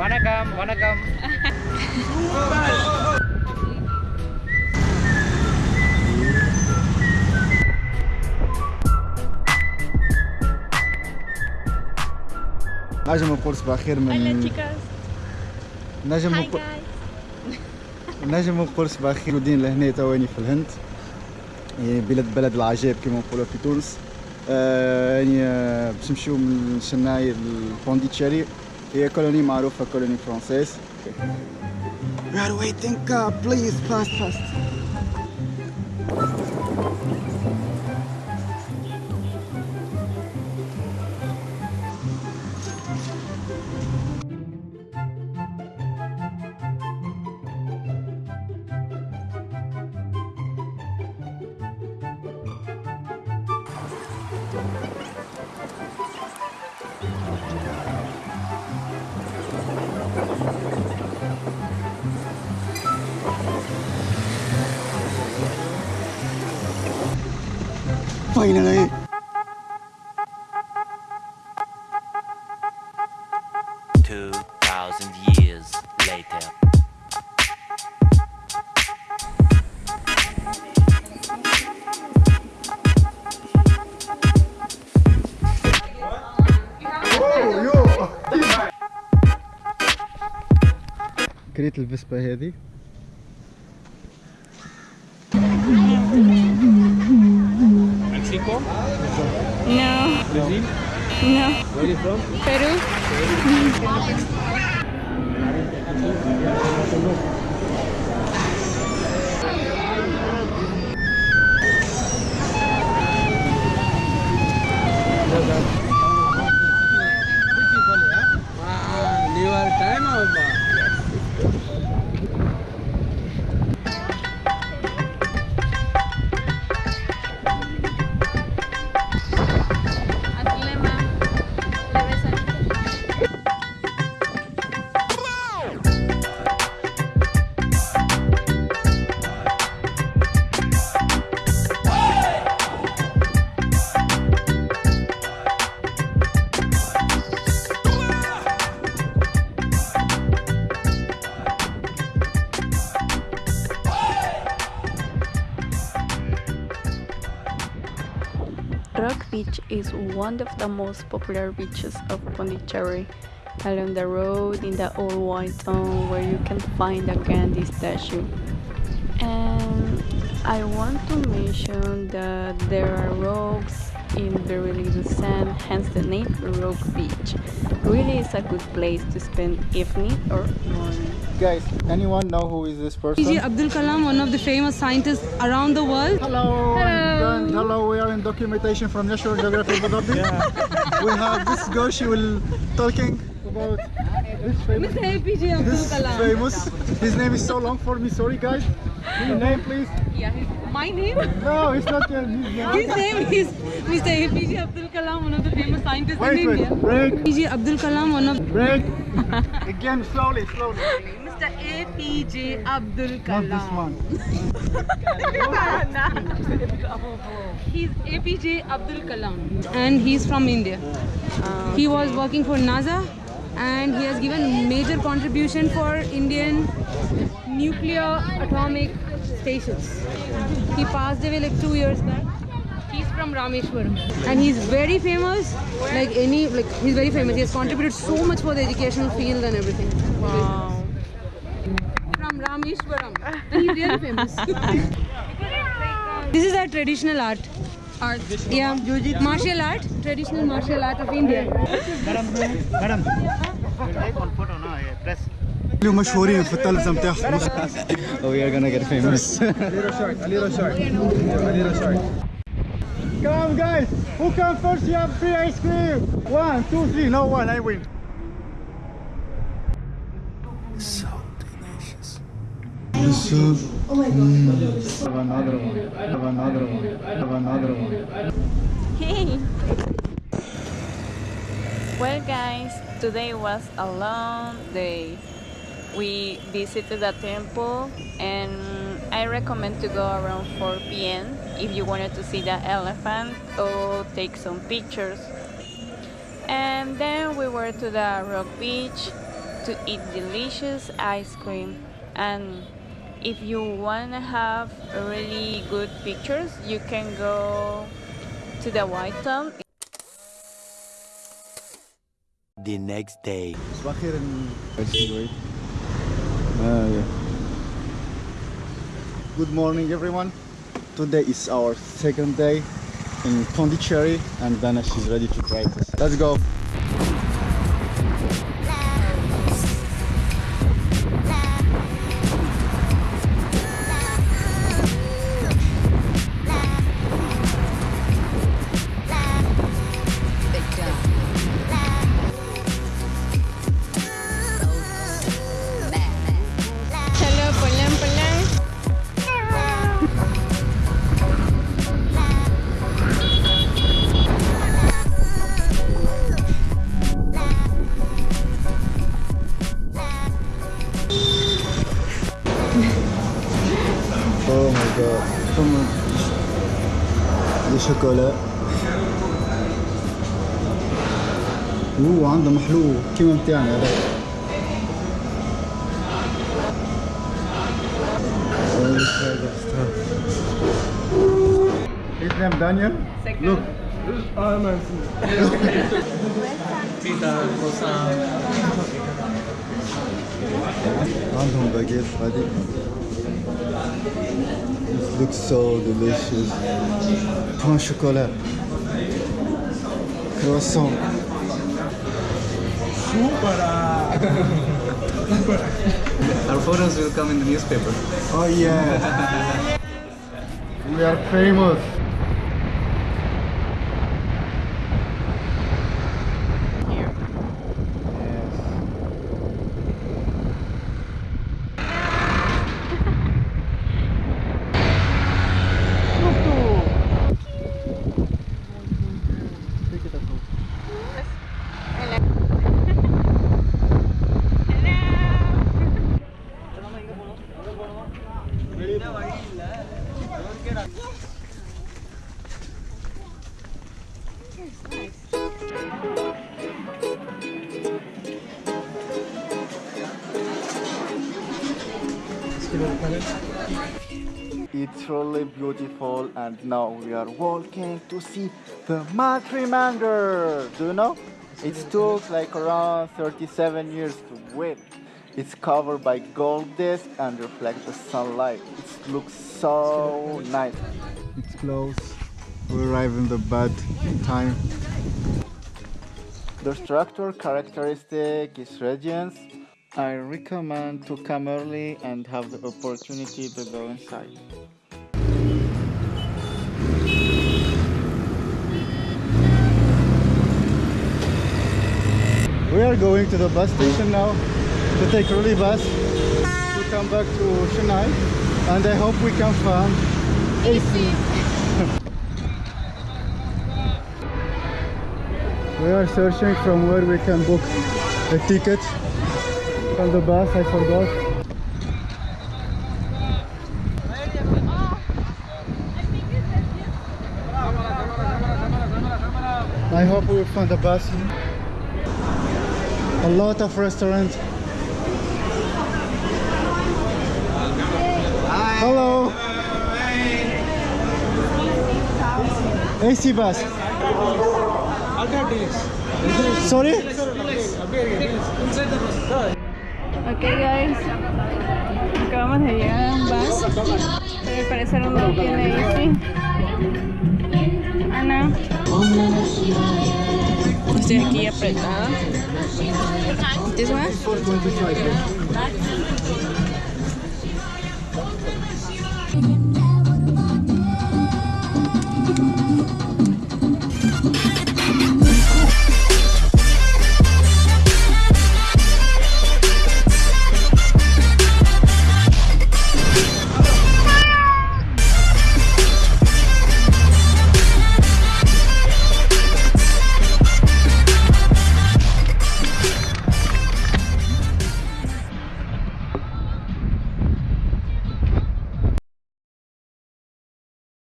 வணக்கம் வணக்கம் نجم نقول صباح خير من Hola chicas. نجم Hi نقول guys. نجم نقول صباح خير موجودين لهنا تواني في الهند يعني بلاد بلد العجائب كما نقولوا في تونس آه يعني آه، باش نمشيو من شناي Here, colônia Marufa, Colony Française. Okay. We are waiting, car, please, fast, fast. Finally Two thousand years later. كريت الفيسبا هذه Mexico No, Brazil no. Where are you from? Peru. New Beach is one of the most popular beaches of Pondicherry. Along the road in the old white town where you can find a Gandhi statue. And I want to mention that there are rocks in very little sand, hence the name Rock Beach. Really is a good place to spend evening or morning. Guys, anyone know who is this person? APJ Abdul Kalam, one of the famous scientists around the world. Hello, Hello. and hello. We are in documentation from National Geographic Abu Dhabi. we have this girl. She will talking about this famous. Mr. APJ Abdul This Kalam. famous. His name is so long for me. Sorry, guys. Your name, please. Yeah, his, my name? No, it's not your his name. His name is Mr. APJ Abdul Kalam, one of the famous scientists Wait, in wait. India. Break, APJ Abdul Kalam, one of break. Again, slowly, slowly. Mr. APJ Abdul Not Kalam. this one. He's APJ Abdul Kalam and he's from India. He was working for NASA and he has given major contribution for Indian nuclear atomic stations. He passed away like two years back. He's from Rameshwaram and he's very famous. Like any, like he's very famous. He has contributed so much for the educational field and everything. Wow from Rameshwaram. Famous. this is our traditional art. Art. Yeah. Martial art. Traditional martial art of India. Madam, madam. Oh, We're gonna get famous. a little short, a little short, a little short. Come on, guys! Who comes first? You have free ice cream! One, two, three, no one, I win. So, mm. Have another one. Have another one. Have another one. Hey! Well, guys, today was a long day. We visited the temple, and I recommend to go around 4 p.m. if you wanted to see the elephant or take some pictures. And then we were to the rock beach to eat delicious ice cream and if you want to have really good pictures you can go to the white town the next day. Good morning everyone. Today is our second day in Pondicherry and Dana she's ready to practice. let's go. ولا اوه عنده محلو كيما متاعنا هذا His name Daniel. Second. Look. Oh, man. Pizza, croissant. Random baguette, Freddy. This looks so delicious. Pain chocolat. Croissant. Our photos will come in the newspaper. Oh yeah. we are famous. It's really beautiful and now we are walking to see the Matrimandir. Do you know? It took like around 37 years to build. It's covered by gold disc and reflects the sunlight. It looks so nice. It's close. We arrive in the bad time. The structure characteristic is radiance. I recommend to come early and have the opportunity to go inside. We are going to the bus station now to take early bus to come back to Chennai and I hope we can find AC. We are searching from where we can book a ticket from the bus, I forgot. I hope we find a bus. A lot of restaurants. Hello. AC bus. Sorry? Ok guys, acabamos de llegar a un bus, pero al parecer no tiene AC. Ana, estoy aquí apretada. This one?